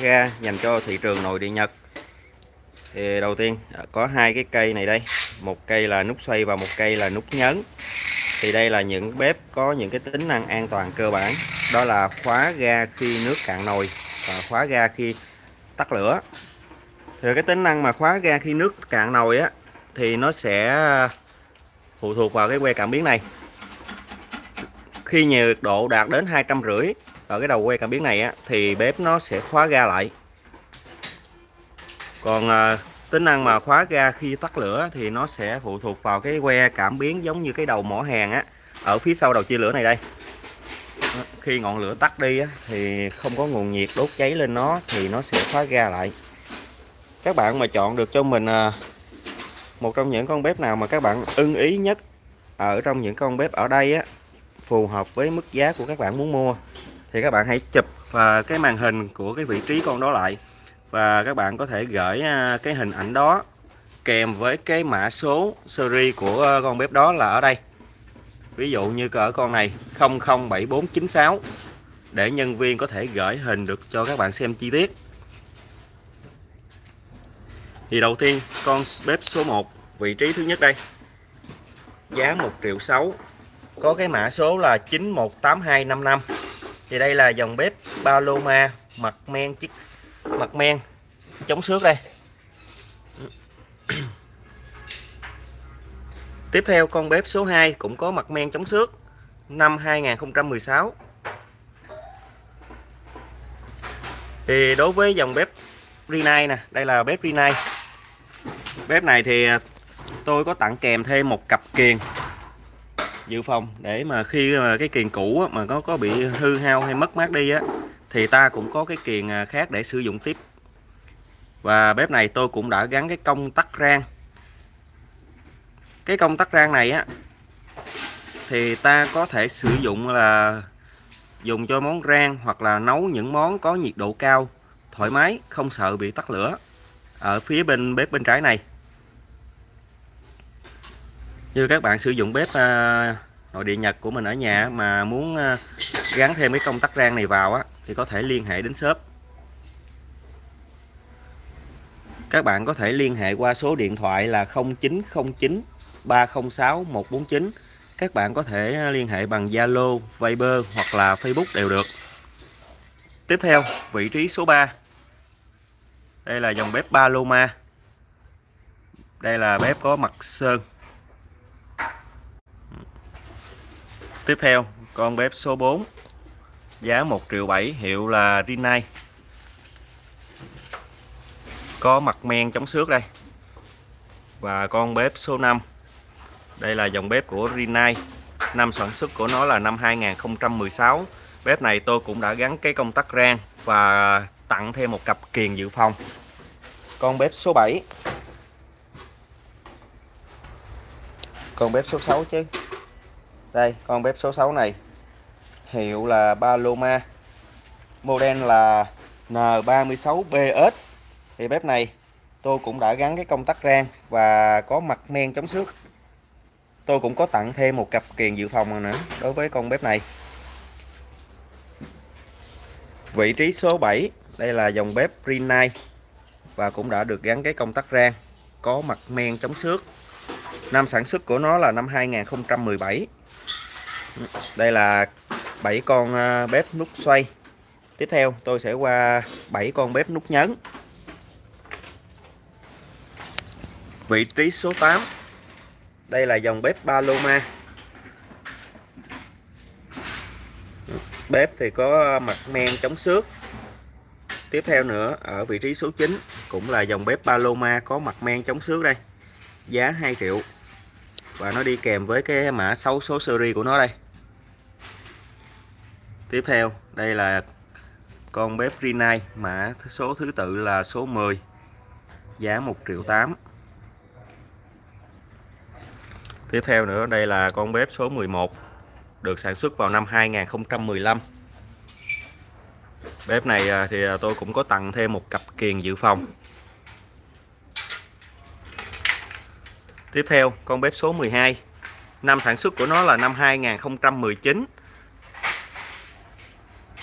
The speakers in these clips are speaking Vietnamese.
ga dành cho thị trường nội địa Nhật. Thì đầu tiên à, có hai cái cây này đây. Một cây là nút xoay và một cây là nút nhấn. Thì đây là những bếp có những cái tính năng an toàn cơ bản. Đó là khóa ga khi nước cạn nồi và khóa ga khi tắt lửa. Thì cái tính năng mà khóa ga khi nước cạn nồi á, thì nó sẽ phụ thuộc vào cái que cảm biến này. Khi nhiệt độ đạt đến hai trăm rưỡi ở cái đầu que cảm biến này á, thì bếp nó sẽ khóa ga lại. Còn à, tính năng mà khóa ga khi tắt lửa thì nó sẽ phụ thuộc vào cái que cảm biến giống như cái đầu mỏ hàng á ở phía sau đầu chia lửa này đây. Khi ngọn lửa tắt đi á, thì không có nguồn nhiệt đốt cháy lên nó thì nó sẽ khóa ga lại. Các bạn mà chọn được cho mình à, một trong những con bếp nào mà các bạn ưng ý nhất ở trong những con bếp ở đây á phù hợp với mức giá của các bạn muốn mua thì các bạn hãy chụp và cái màn hình của cái vị trí con đó lại. Và các bạn có thể gửi à, cái hình ảnh đó kèm với cái mã số series của à, con bếp đó là ở đây. Ví dụ như ở con này 007496 để nhân viên có thể gửi hình được cho các bạn xem chi tiết. Thì đầu tiên, con bếp số 1 vị trí thứ nhất đây. Giá 1 triệu 6 có cái mã số là 918255 thì đây là dòng bếp Paloma mặt men chiếc mặt men chống xước đây. Tiếp theo, con bếp số 2 cũng có mặt men chống xước năm 2016 thì đối với dòng bếp Rinnai nè, đây là bếp Rinnai. Bếp này thì à, tôi có tặng kèm thêm một cặp kiềng dự phòng, để mà khi mà cái kiềng cũ mà có có bị hư hao hay mất mát đi á, thì ta cũng có cái kiềng à, khác để sử dụng tiếp. Và bếp này tôi cũng đã gắn cái công tắc rang. Cái công tắc rang này á, thì ta có thể sử dụng là dùng cho món rang hoặc là nấu những món có nhiệt độ cao, thoải mái, không sợ bị tắt lửa ở phía bên bếp bên trái này như các bạn sử dụng bếp à, nội địa Nhật của mình ở nhà mà muốn à, gắn thêm cái công tắc rang này vào á thì có thể liên hệ đến shop. Các bạn có thể liên hệ qua số điện thoại là 0909 306 149 các bạn có thể à, liên hệ bằng Zalo, Viber hoặc là Facebook đều được. Tiếp theo vị trí số 3 đây là dòng bếp Paloma. Đây là bếp có mặt sơn. Tiếp theo, con bếp số 4 giá 1 triệu 7 hiệu là Rinnai. Có mặt men chống xước đây. Và con bếp số 5 đây là dòng bếp của Rinnai. Năm sản xuất của nó là năm 2016 bếp này tôi cũng đã gắn cái công tắc rang và tặng thêm một cặp kiền dự phòng. Con bếp số 7 con bếp số 6 chứ đây, con bếp số 6 này. Hiệu là Paloma. Model là N36BS thì bếp này, tôi cũng đã gắn cái công tắc rang và có mặt men chống xước. Tôi cũng có tặng thêm một cặp kiềng dự phòng nữa đối với con bếp này. Vị trí số 7 đây là dòng bếp Rinnai và cũng đã được gắn cái công tắc rang, có mặt men chống xước. Năm sản xuất của nó là năm 2017 đây là 7 con à, bếp nút xoay. Tiếp theo, tôi sẽ qua 7 con bếp nút nhấn. Vị trí số 8 đây là dòng bếp Paloma. Bếp thì có mặt men chống xước. Tiếp theo nữa, ở vị trí số 9 cũng là dòng bếp Paloma có mặt men chống xước đây. Giá 2 triệu. Và nó đi kèm với cái mã 6 số series của nó đây tiếp theo, đây là con bếp Rinnai mã số thứ tự là số 10 giá 1 triệu 8 tiếp theo nữa, đây là con bếp số 11 được sản xuất vào năm 2015 bếp này à, thì à, tôi cũng có tặng thêm một cặp kiềng dự phòng. Tiếp theo, con bếp số 12 năm sản xuất của nó là năm 2019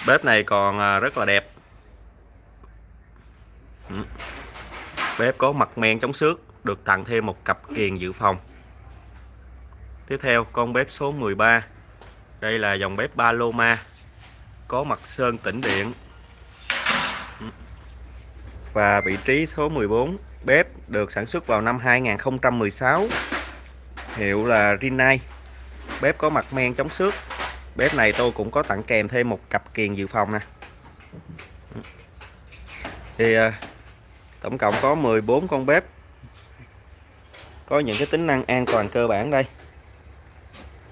bếp này còn à, rất là đẹp. Ừ. Bếp có mặt men chống xước, được tặng thêm một cặp kiềng dự phòng. Tiếp theo, con bếp số 13 đây là dòng bếp Paloma, có mặt sơn tĩnh điện. Ừ. Và vị trí số 14 bếp được sản xuất vào năm 2016 hiệu là Rinnai. Bếp có mặt men chống xước bếp này tôi cũng có tặng kèm thêm một cặp kiềng dự phòng nè. Thì à, tổng cộng có 14 con bếp. Có những cái tính năng an toàn cơ bản đây.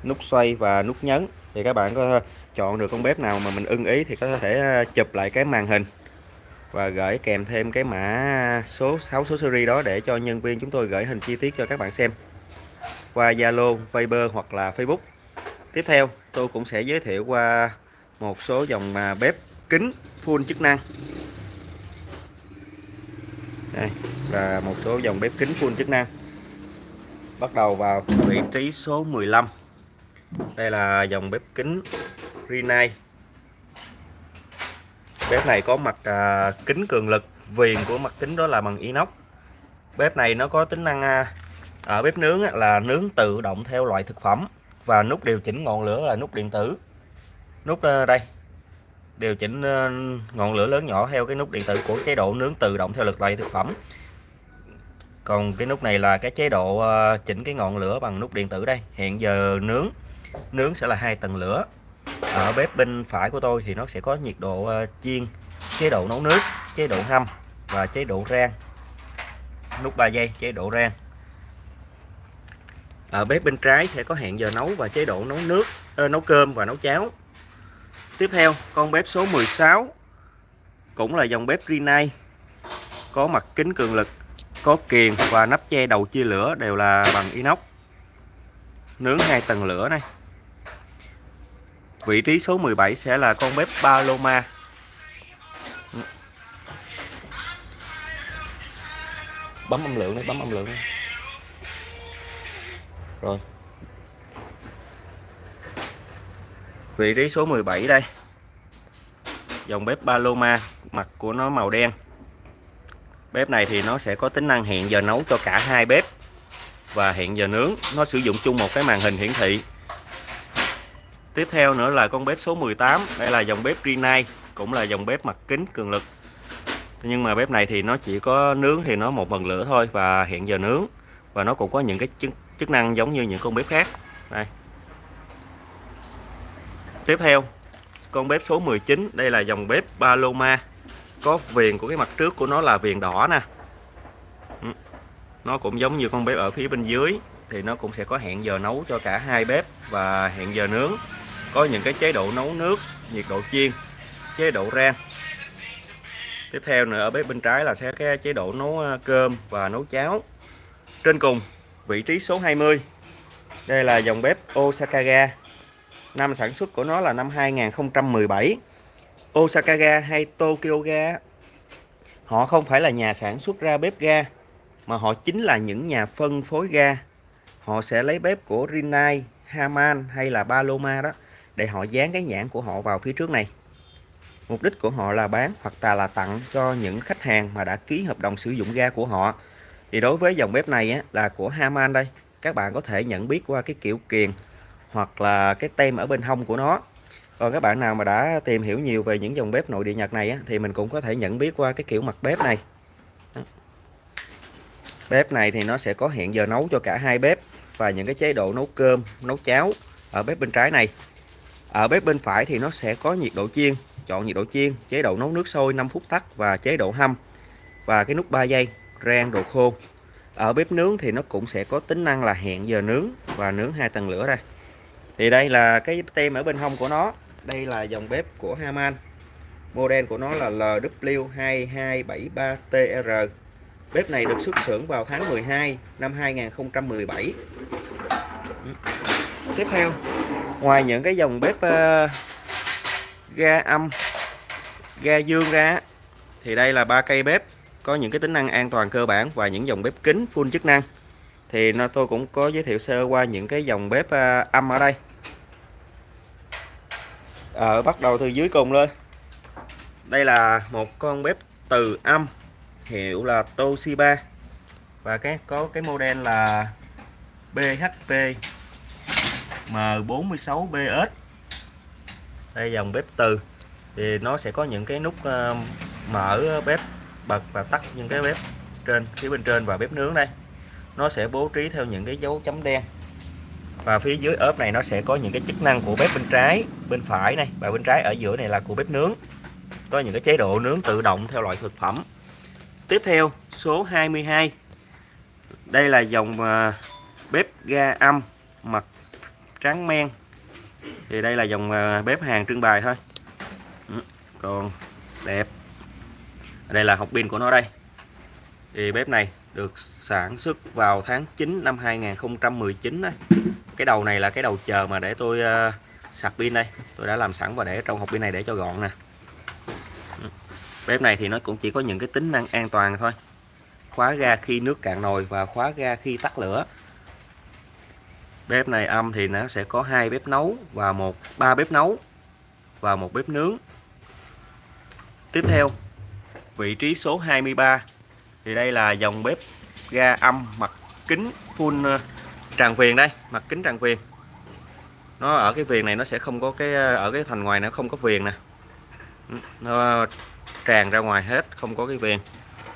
Nút xoay và nút nhấn. Thì các bạn có chọn được con bếp nào mà mình ưng ý thì có thể à, chụp lại cái màn hình. Và gửi kèm thêm cái mã số 6 số series đó để cho nhân viên chúng tôi gửi hình chi tiết cho các bạn xem. Qua Zalo, Viber hoặc là Facebook. Tiếp theo tôi cũng sẽ giới thiệu qua một số dòng bếp kính full chức năng. Đây là một số dòng bếp kính full chức năng. Bắt đầu vào vị trí số 15. Đây là dòng bếp kính Rinnai bếp này có mặt à, kính cường lực viền của mặt kính đó là bằng inox bếp này nó có tính năng à, ở bếp nướng là nướng tự động theo loại thực phẩm và nút điều chỉnh ngọn lửa là nút điện tử. Nút ờ, đây. Điều chỉnh ờ, ngọn lửa lớn nhỏ theo cái nút điện tử của chế độ nướng tự động theo lực loại thực phẩm. Còn cái nút này là cái chế độ ờ, chỉnh cái ngọn lửa bằng nút điện tử đây. Hiện giờ nướng. Nướng sẽ là hai tầng lửa. Ở bếp bên phải của tôi thì nó sẽ có nhiệt độ chiên, chế độ nấu nước, chế độ hâm và chế độ rang. Nút 3 giây chế độ rang ở bếp bên trái sẽ có hẹn giờ nấu và chế độ nấu nước ơ, nấu cơm và nấu cháo tiếp theo con bếp số 16 cũng là dòng bếp Rinnai có mặt kính cường lực có kiềng và nắp che đầu chia lửa đều là bằng inox nướng hai tầng lửa này Vị trí số 17 sẽ là con bếp Paloma. Bấm âm lượng đấy, bấm âm lượng đấy. Rồi. Vị trí số 17 đây. Dòng bếp Paloma, mặt của nó màu đen. Bếp này thì nó sẽ có tính năng hẹn giờ nấu cho cả hai bếp và hẹn giờ nướng. Nó sử dụng chung một cái màn hình hiển thị Tiếp theo nữa là con bếp số 18 Đây là dòng bếp Rinnai Cũng là dòng bếp mặt kính cường lực Nhưng mà bếp này thì nó chỉ có nướng thì nó một phần lửa thôi Và hẹn giờ nướng Và nó cũng có những cái chức, chức năng giống như những con bếp khác. Đây. Tiếp theo, Con bếp số 19 Đây là dòng bếp Paloma. Có viền của cái mặt trước của nó là viền đỏ nè. Ừ. Nó cũng giống như con bếp ở phía bên dưới, thì nó cũng sẽ có hẹn giờ nấu cho cả hai bếp và hẹn giờ nướng. Có những cái chế độ nấu nước, nhiệt độ chiên, chế độ rang tiếp theo nữa, ở bếp bên trái là sẽ cái chế độ nấu ờ, cơm và nấu cháo. Trên cùng vị trí số 20 đây là dòng bếp Osakaga. Năm sản xuất của nó là năm 2017 Osaka ga hay Tokyo ga. Họ không phải là nhà sản xuất ra bếp ga mà họ chính là những nhà phân phối ga. Họ sẽ lấy bếp của Rinnai, Haman hay là Paloma đó để họ dán cái nhãn của họ vào phía trước này. Mục đích của họ là bán hoặc là tặng cho những khách hàng mà đã ký hợp đồng sử dụng ga của họ. Thì đối với dòng bếp này á, là của Haman đây. Các bạn có thể nhận biết qua cái kiểu kiền hoặc là cái tem ở bên hông của nó. Còn các bạn nào mà đã tìm hiểu nhiều về những dòng bếp nội địa Nhật này á, thì mình cũng có thể nhận biết qua cái kiểu mặt bếp này. Bếp này thì nó sẽ có hẹn giờ nấu cho cả hai bếp và những cái chế độ nấu cơm, nấu cháo ở bếp bên trái này. Ở bếp bên phải thì nó sẽ có nhiệt độ chiên, chọn nhiệt độ chiên, chế độ nấu nước sôi 5 phút tắt và chế độ hâm và cái nút 3 giây rang đồ khô. Ở bếp nướng thì nó cũng sẽ có tính năng là hẹn giờ nướng và nướng hai tầng lửa đây. Thì đây là cái tem ở bên hông của nó. Đây là dòng bếp của Haman. Model của nó là LW2273TR. Bếp này được xuất xưởng vào tháng 12 năm 2017. Ừ. Tiếp theo ngoài những cái dòng bếp uh, ga âm ga dương ra thì đây là ba cây bếp có những cái tính năng an toàn cơ bản và những dòng bếp kính full chức năng. Thì nó tôi cũng có giới thiệu sơ qua những cái dòng bếp à, âm ở đây. Ở bắt đầu từ dưới cùng lên. Đây là một con bếp từ âm, hiệu là Toshiba. Và cái, có cái model là BHP M46BS đây dòng bếp từ. Thì nó sẽ có những cái nút ờ, mở bếp bật và tắt những cái bếp trên, phía bên trên và bếp nướng đây. Nó sẽ bố trí theo những cái dấu chấm đen. Và phía dưới ốp này nó sẽ có những cái chức năng của bếp bên trái, bên phải này. Và bên trái ở giữa này là của bếp nướng. Có những cái chế độ nướng tự động theo loại thực phẩm. Tiếp theo, số 22 đây là dòng à, bếp ga âm, mặt trắng men. Thì đây là dòng à, bếp hàng trưng bày thôi. Ừ, còn đẹp đây là hộp pin của nó đây. Thì bếp này được sản xuất vào tháng 9 năm 2019 đấy. cái đầu này là cái đầu chờ mà để tôi uh, sạc pin đây. Tôi đã làm sẵn và để trong hộp pin này để cho gọn nè. Ừ. Bếp này thì nó cũng chỉ có những cái tính năng an toàn thôi. Khóa ga khi nước cạn nồi và khóa ga khi tắt lửa. Bếp này âm thì nó sẽ có hai bếp nấu và một ba bếp nấu và một bếp nướng. Tiếp theo vị trí số 23 thì đây là dòng bếp ga âm mặt kính full ờ, tràn viền đây, mặt kính tràn viền. Nó ở cái viền này nó sẽ không có cái ờ, ở cái thành ngoài nó không có viền nè. Ừ, nó tràn ra ngoài hết, không có cái viền.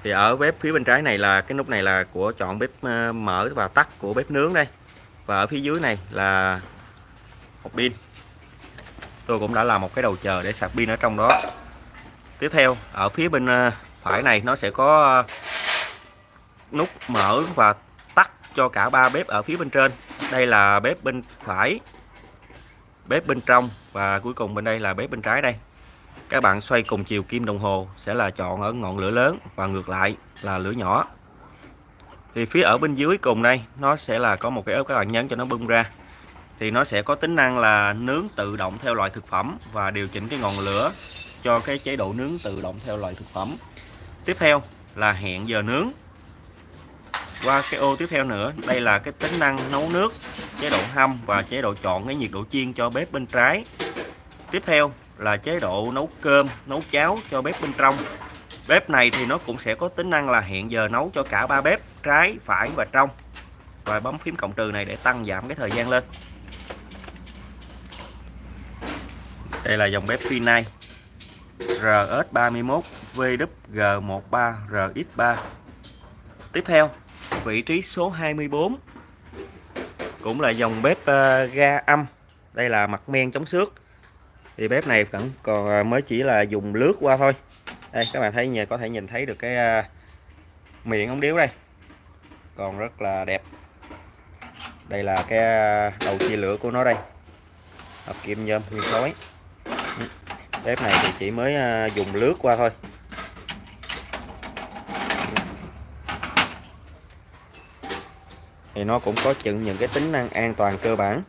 Thì ở bếp phía bên trái này là, cái nút này là của chọn bếp ờ, mở và tắt của bếp nướng đây. Và ở phía dưới này là một pin. Tôi cũng đã làm một cái đầu chờ để sạc pin ở trong đó tiếp theo, ở phía bên ờ, phải này nó sẽ có ờ, nút mở và tắt cho cả ba bếp ở phía bên trên. Đây là bếp bên phải, bếp bên trong và cuối cùng bên đây là bếp bên trái đây. Các bạn xoay cùng chiều kim đồng hồ sẽ là chọn ở ngọn lửa lớn và ngược lại là lửa nhỏ. Thì phía ở bên dưới cùng đây, nó sẽ là có một cái ốp các bạn nhấn cho nó bung ra. Thì nó sẽ có tính năng là nướng tự động theo loại thực phẩm và điều chỉnh cái ngọn lửa cho cái chế độ nướng tự động theo loại thực phẩm. Tiếp theo là hẹn giờ nướng. Qua cái ô tiếp theo nữa, đây là cái tính năng nấu nước, chế độ hâm và chế độ chọn cái nhiệt độ chiên cho bếp bên trái. Tiếp theo là chế độ nấu cơm, nấu cháo cho bếp bên trong. Bếp này thì nó cũng sẽ có tính năng là hẹn giờ nấu cho cả ba bếp, trái, phải và trong. Và bấm phím cộng trừ này để tăng giảm cái thời gian lên. Đây là dòng bếp Finite RS31 VWG13 RX3 tiếp theo vị trí số 24 cũng là dòng bếp uh, ga âm. Đây là mặt men chống xước. Thì bếp này vẫn còn ờ, mới chỉ là dùng lướt qua thôi. Đây các bạn thấy có thể nhìn thấy được cái uh, miệng ống điếu đây. Còn rất là đẹp. Đây là cái đầu chia lửa của nó đây. Hợp kim nhôm nguyên khối bếp này thì chỉ mới à, dùng lướt qua thôi. Thì nó cũng có chừng những cái tính năng an toàn cơ bản.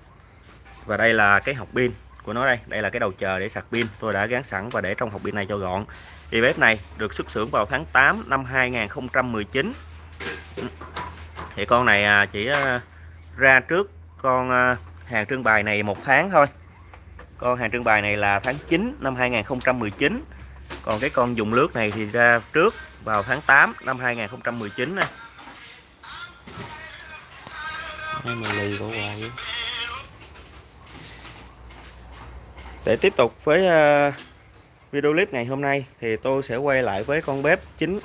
Và đây là cái hộp pin của nó đây. Đây là cái đầu chờ để sạc pin. Tôi đã gắn sẵn và để trong hộp pin này cho gọn. Thì bếp này được xuất xưởng vào tháng 8 năm 2019 thì con này à, chỉ à, ra trước con hàng trưng bày này một tháng thôi con hàng trưng bày này là tháng 9 năm 2019 còn cái con dùng lướt này thì ra trước vào tháng 8 năm 2019 này hay mà lì của hoài để tiếp tục với uh, video clip ngày hôm nay thì tôi sẽ quay lại với con bếp chính.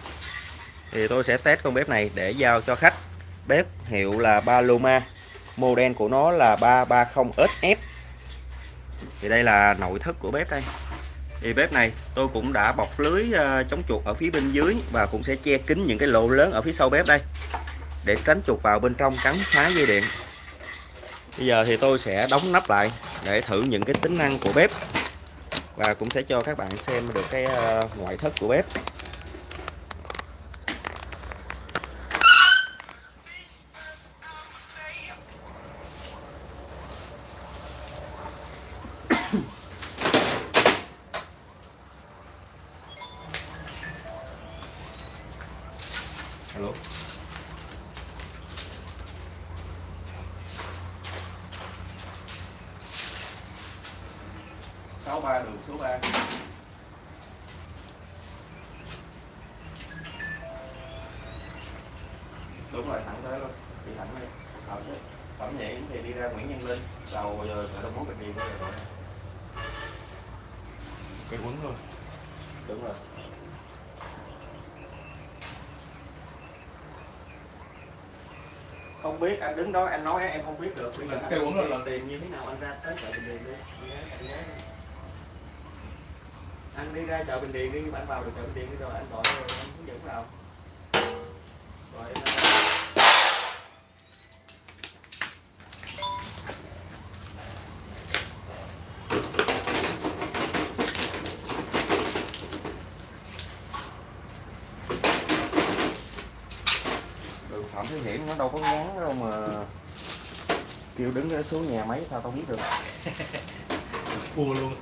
Thì tôi sẽ test con bếp này để giao cho khách. Bếp hiệu là Paloma model của nó là 330SF thì đây là nội thất của bếp đây. Thì bếp này tôi cũng đã bọc lưới ờ, chống chuột ở phía bên dưới và cũng sẽ che kín những cái lỗ lớn ở phía sau bếp đây để tránh chuột vào bên trong cắn phá dây điện. Bây giờ thì tôi sẽ đóng nắp lại để thử những cái tính năng của bếp và cũng sẽ cho các bạn xem được cái ờ, ngoại thất của bếp. 63 đường số 3 đúng rồi thẳng tới luôn đi thẳng đi. Thẳng chứ thẳng nhẹ thì đi ra Nguyễn Nhân Linh. Đầu giờ chợ Đông Mốt Bạch Điền rồi. Cây quấn luôn. Đúng rồi. Không biết anh đứng đó anh nói em không biết được. Bây giờ cây quấn lần tiền như thế nào anh ra tới chợ Bình Điền đi anh đi ra chợ Bình Điền đi anh vào được chợ Bình Điền đi rồi anh gọi rồi anh hướng dẫn vào. Rồi em đường Phạm Thế Hiển nó đâu có ngắn đâu mà kêu đứng ở xuống nhà máy sao tao biết được. Bùa luôn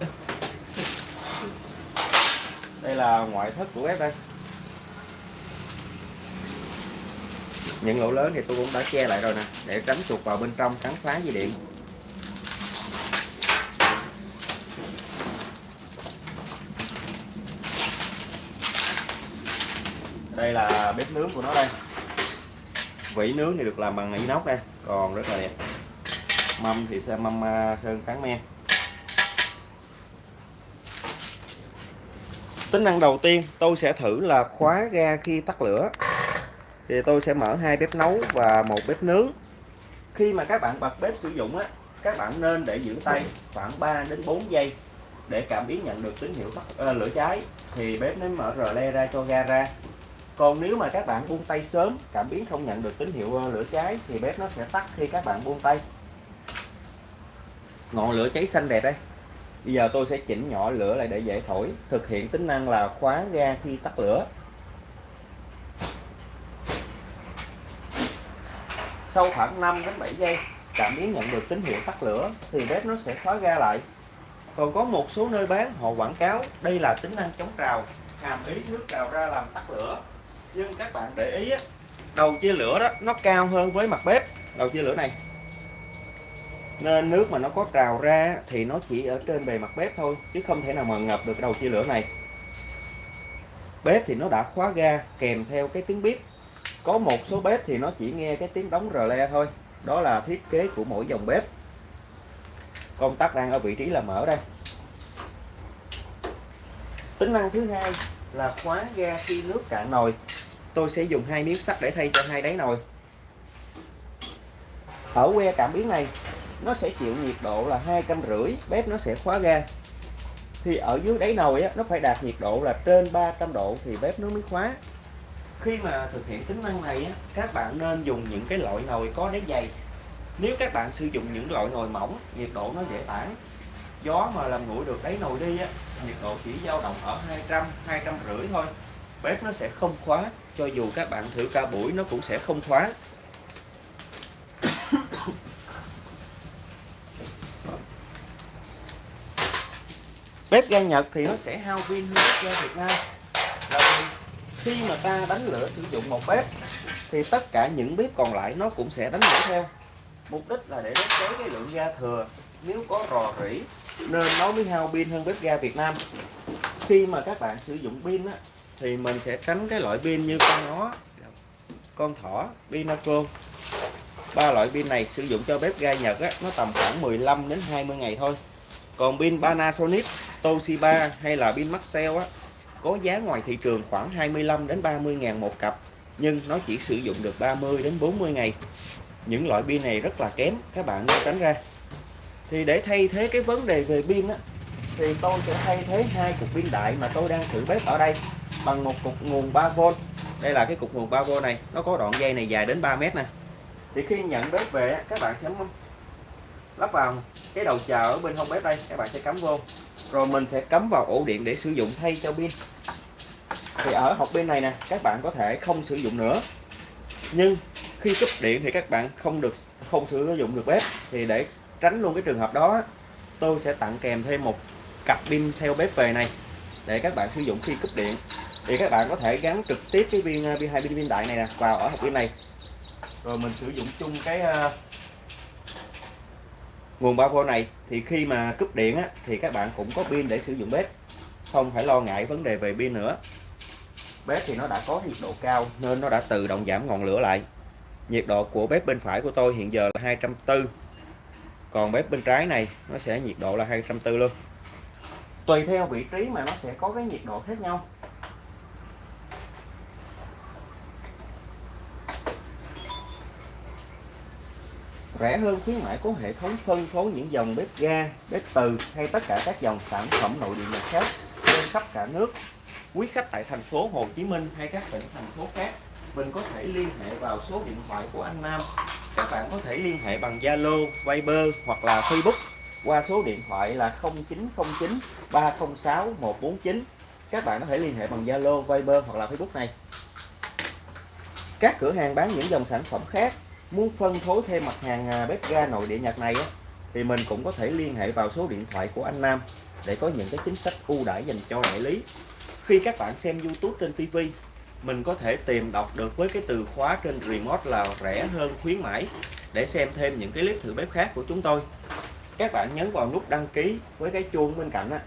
đây là ngoại thất của bếp đây. Những lỗ lớn thì tôi cũng đã che lại rồi nè, để tránh chuột vào bên trong cắn phá dây điện. Đây là bếp nướng của nó đây. Vỉ nướng thì được làm bằng inox đây, còn rất là đẹp. Mâm thì sẽ mâm à, sơn trắng men. Tính năng đầu tiên tôi sẽ thử là khóa ga khi tắt lửa. Thì tôi sẽ mở hai bếp nấu và một bếp nướng. Khi mà các bạn bật bếp sử dụng á các bạn nên để giữ tay khoảng 3 đến 4 giây để cảm biến nhận được tín hiệu tắt ờ, lửa cháy. Thì bếp nó mở rờ le ra cho ga ra. Còn nếu mà các bạn buông tay sớm cảm biến không nhận được tín hiệu ờ, lửa cháy thì bếp nó sẽ tắt khi các bạn buông tay. Ngọn lửa cháy xanh đẹp đây. Bây giờ tôi sẽ chỉnh nhỏ lửa lại để dễ thổi. Thực hiện tính năng là khóa ga khi tắt lửa. Sau khoảng 5 đến 7 giây Cảm biến nhận được tín hiệu tắt lửa Thì bếp nó sẽ khóa ga lại. Còn có một số nơi bán họ quảng cáo Đây là tính năng chống trào Hàm ý nước trào ra làm tắt lửa. Nhưng các bạn để ý á, Đầu chia lửa đó nó cao hơn với mặt bếp. Đầu chia lửa này nên nước mà nó có trào ra thì nó chỉ ở trên bề mặt bếp thôi, chứ không thể nào mà ngập được đầu chia lửa này. Bếp thì nó đã khóa ga kèm theo cái tiếng bếp có một số bếp thì nó chỉ nghe cái tiếng đóng rờ le thôi. Đó là thiết kế của mỗi dòng bếp. Công tắc đang ở vị trí là mở đây. Tính năng thứ hai là khóa ga khi nước cạn nồi. Tôi sẽ dùng hai miếng sắt để thay cho hai đáy nồi. Ở que cảm biến này nó sẽ chịu nhiệt độ là hai trăm rưỡi bếp nó sẽ khóa ga. Thì ở dưới đáy nồi á, nó phải đạt nhiệt độ là trên 300 độ thì bếp nó mới khóa. Khi mà thực hiện tính năng này á, các bạn nên dùng những cái loại nồi có đáy dày. Nếu các bạn sử dụng những loại nồi mỏng nhiệt độ nó dễ tản. Gió mà làm nguội được đáy nồi đi á, nhiệt độ chỉ dao động ở 200 200 rưỡi thôi. Bếp nó sẽ không khóa cho dù các bạn thử cả buổi nó cũng sẽ không khóa. Bếp ga Nhật thì nó sẽ hao pin hơn bếp ga Việt Nam. Là vì khi mà ta đánh lửa sử dụng một bếp thì tất cả những bếp còn lại nó cũng sẽ đánh lửa theo. Mục đích là để đánh cháy cái lượng ga thừa. Nếu có rò rỉ nên nó mới hao pin hơn bếp ga Việt Nam. Khi mà các bạn sử dụng pin á, thì mình sẽ tránh cái loại pin như con nó con thỏ pinaco ba loại pin này sử dụng cho bếp ga Nhật á, nó tầm khoảng 15 đến 20 ngày thôi. Còn pin Panasonic Toshiba hay là pin Maxell á, có giá ngoài thị trường khoảng 25 đến 30 ngàn một cặp, nhưng nó chỉ sử dụng được 30 đến 40 ngày. Những loại pin này rất là kém, các bạn nên tránh ra. Thì để thay thế cái vấn đề về pin á, thì tôi sẽ thay thế hai cục pin đại mà tôi đang thử bếp ở đây bằng một cục nguồn 3V đây là cái cục nguồn 3V này, nó có đoạn dây này dài đến 3 mét nè. Thì khi nhận bếp về các bạn sẽ lắp vào cái đầu chờ ở bên hông bếp đây các bạn sẽ cắm vô. Rồi mình sẽ cắm vào ổ điện để sử dụng thay cho pin. Thì ở hộp pin này nè các bạn có thể không sử dụng nữa. Nhưng khi cúp điện thì các bạn không được không sử dụng được bếp. Thì để tránh luôn cái trường hợp đó tôi sẽ tặng kèm thêm một cặp pin theo bếp về này để các bạn sử dụng khi cúp điện. Thì các bạn có thể gắn trực tiếp cái viên pin hai pin pin đại này nè vào ở hộp pin này. Rồi mình sử dụng chung cái uh, nguồn 3V này thì khi mà cúp điện á, thì các bạn cũng có pin để sử dụng bếp. Không phải lo ngại vấn đề về pin nữa. Bếp thì nó đã có nhiệt độ cao nên nó đã tự động giảm ngọn lửa lại. Nhiệt độ của bếp bên phải của tôi hiện giờ là 240 còn bếp bên trái này nó sẽ nhiệt độ là 240 luôn. Tùy theo vị trí mà nó sẽ có cái nhiệt độ khác nhau. Rẻ hơn khuyến mãi có hệ thống phân phối những dòng bếp ga, bếp từ hay tất cả các dòng sản phẩm nội địa nhật khác trên khắp cả nước. Quý khách tại thành phố Hồ Chí Minh hay các tỉnh thành phố khác, mình có thể liên hệ vào số điện thoại của anh Nam. Các bạn có thể liên hệ bằng Zalo, Viber hoặc là Facebook qua số điện thoại là 0909 306 149. Các bạn có thể liên hệ bằng Zalo, Viber hoặc là Facebook này. Các cửa hàng bán những dòng sản phẩm khác muốn phân phối thêm mặt hàng à, bếp ga nội địa Nhật này á, thì mình cũng có thể liên hệ vào số điện thoại của anh Nam để có những cái chính sách ưu đãi dành cho đại lý. Khi các bạn xem YouTube trên TV, mình có thể tìm đọc được với cái từ khóa trên remote là rẻ hơn khuyến mãi để xem thêm những cái clip thử bếp khác của chúng tôi. Các bạn nhấn vào nút đăng ký với cái chuông bên cạnh á,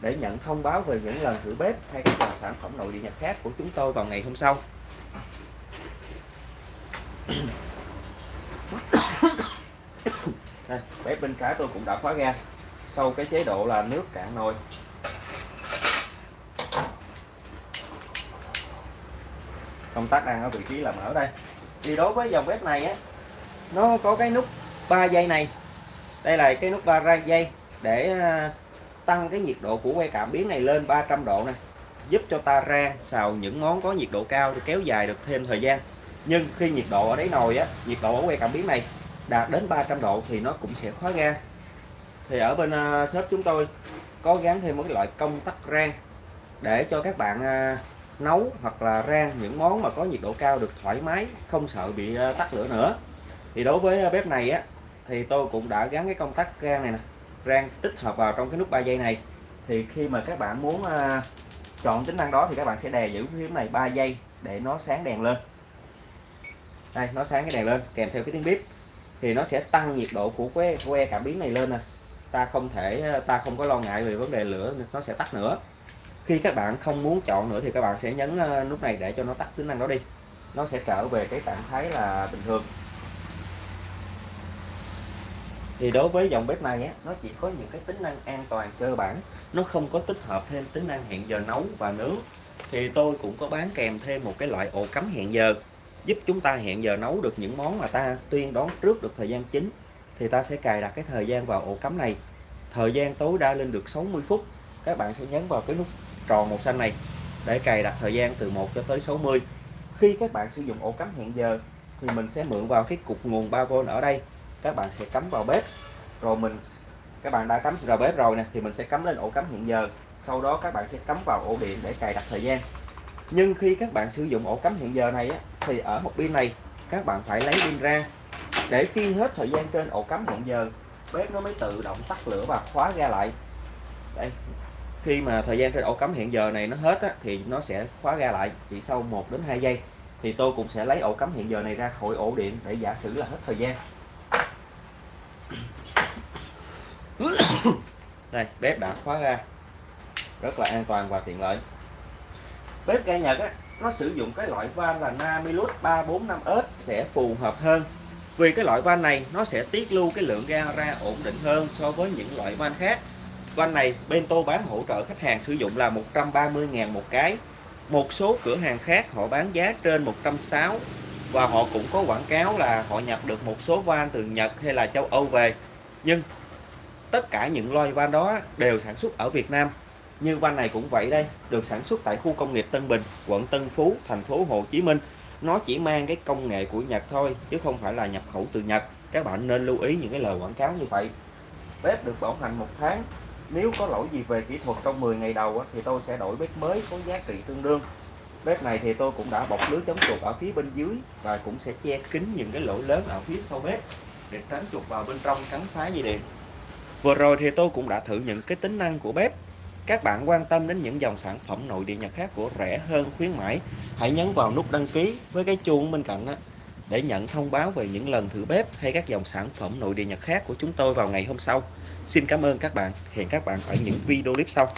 để nhận thông báo về những lần thử bếp hay các dòng sản phẩm nội địa Nhật khác của chúng tôi vào ngày hôm sau đây bếp bên trái tôi cũng đã khóa ga. Sau cái chế độ là nước cạn nồi. Công tắc đang ở vị trí là mở đây. Thì đối với dòng bếp này á, nó có cái nút 3 giây này. Đây là cái nút 3 giây để à, tăng cái nhiệt độ của que cảm biến này lên 300 độ này giúp cho ta rang xào những món có nhiệt độ cao thì kéo dài được thêm thời gian. Nhưng khi nhiệt độ ở đáy nồi á, nhiệt độ ở que cảm biến này đạt đến 300 độ thì nó cũng sẽ khóa ga thì ở bên à, shop chúng tôi có gắn thêm một cái loại công tắc rang để cho các bạn à, nấu hoặc là rang những món mà có nhiệt độ cao được thoải mái, không sợ bị à, tắt lửa nữa. Thì đối với bếp này á, thì tôi cũng đã gắn cái công tắc rang này nè, rang tích hợp vào trong cái nút 3 giây này. Thì khi mà các bạn muốn chọn tính năng đó thì các bạn sẽ đè giữ phím này 3 giây để nó sáng đèn lên. Đây, nó sáng cái đèn lên, kèm theo cái tiếng bếp thì nó sẽ tăng nhiệt độ của que que cảm biến này lên nè. Ta không thể ta không có lo ngại về vấn đề lửa nó sẽ tắt nữa. Khi các bạn không muốn chọn nữa thì các bạn sẽ nhấn ờ, nút này để cho nó tắt tính năng đó đi. Nó sẽ trở về cái trạng thái là bình thường. Thì đối với dòng bếp này á, nó chỉ có những cái tính năng an toàn cơ bản. Nó không có tích hợp thêm tính năng hẹn giờ nấu và nướng. Thì tôi cũng có bán kèm thêm một cái loại ổ cắm hẹn giờ giúp chúng ta hẹn giờ nấu được những món mà ta tuyên đoán trước được thời gian chính thì ta sẽ cài đặt cái thời gian vào ổ cắm này. Thời gian tối đa lên được 60 phút. Các bạn sẽ nhấn vào cái nút tròn màu xanh này để cài đặt thời gian từ 1 cho tới 60 khi các bạn sử dụng ổ cắm hẹn giờ, thì mình sẽ mượn vào cái cục nguồn 3V ở đây. Các bạn sẽ cắm vào bếp. Rồi mình, các bạn đã cắm vào bếp rồi nè, thì mình sẽ cắm lên ổ cắm hẹn giờ. Sau đó các bạn sẽ cắm vào ổ điện để cài đặt thời gian nhưng khi các bạn sử dụng ổ cắm hẹn giờ này á, thì ở một pin này các bạn phải lấy pin ra. Để khi hết thời gian trên ổ cắm hẹn giờ bếp nó mới tự động tắt lửa và khóa ra lại. Đây khi mà thời gian trên ổ cắm hẹn giờ này nó hết á, thì nó sẽ khóa ra lại chỉ sau 1 đến 2 giây. Thì tôi cũng sẽ lấy ổ cắm hẹn giờ này ra khỏi ổ điện để giả sử là hết thời gian. Đây bếp đã khóa ra. Rất là an toàn và tiện lợi bếp ga Nhật á, nó sử dụng cái loại van là Namilus 345S sẽ phù hợp hơn. Vì cái loại van này nó sẽ tiết lưu cái lượng ga ra ổn định hơn so với những loại van khác. Van này bên tôi bán hỗ trợ khách hàng sử dụng là 130.000 một cái. Một số cửa hàng khác họ bán giá trên 160 và họ cũng có quảng cáo là họ nhập được một số van từ Nhật hay là châu Âu về. Nhưng tất cả những loại van đó đều sản xuất ở Việt Nam như van này cũng vậy đây, được sản xuất tại khu công nghiệp Tân Bình, quận Tân Phú, thành phố Hồ Chí Minh. Nó chỉ mang cái công nghệ của Nhật thôi, chứ không phải là nhập khẩu từ Nhật. Các bạn nên lưu ý những cái lời quảng cáo như vậy. Bếp được bảo hành một tháng. Nếu có lỗi gì về kỹ thuật trong 10 ngày đầu thì tôi sẽ đổi bếp mới có giá trị tương đương. Bếp này thì tôi cũng đã bọc lưới chống chuột ở phía bên dưới và cũng sẽ che kín những cái lỗ lớn ở phía sau bếp để tránh chuột vào bên trong cắn phá dây điện. Vừa rồi thì tôi cũng đã thử những cái tính năng của bếp các bạn quan tâm đến những dòng sản phẩm nội địa Nhật khác của rẻ hơn khuyến mãi, hãy nhấn vào nút đăng ký với cái chuông bên cạnh đó để nhận thông báo về những lần thử bếp hay các dòng sản phẩm nội địa Nhật khác của chúng tôi vào ngày hôm sau. Xin cảm ơn các bạn. Hẹn các bạn ở những video clip sau.